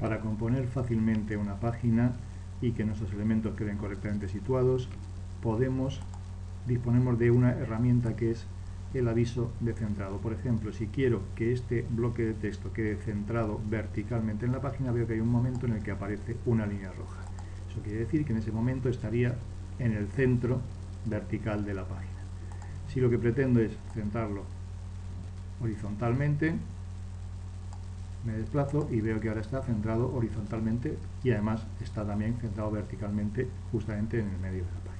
Para componer fácilmente una página y que nuestros elementos queden correctamente situados, podemos disponemos de una herramienta que es el aviso de centrado. Por ejemplo, si quiero que este bloque de texto quede centrado verticalmente en la página, veo que hay un momento en el que aparece una línea roja. Eso quiere decir que en ese momento estaría en el centro vertical de la página. Si lo que pretendo es centrarlo horizontalmente, me desplazo y veo que ahora está centrado horizontalmente y además está también centrado verticalmente justamente en el medio de la página.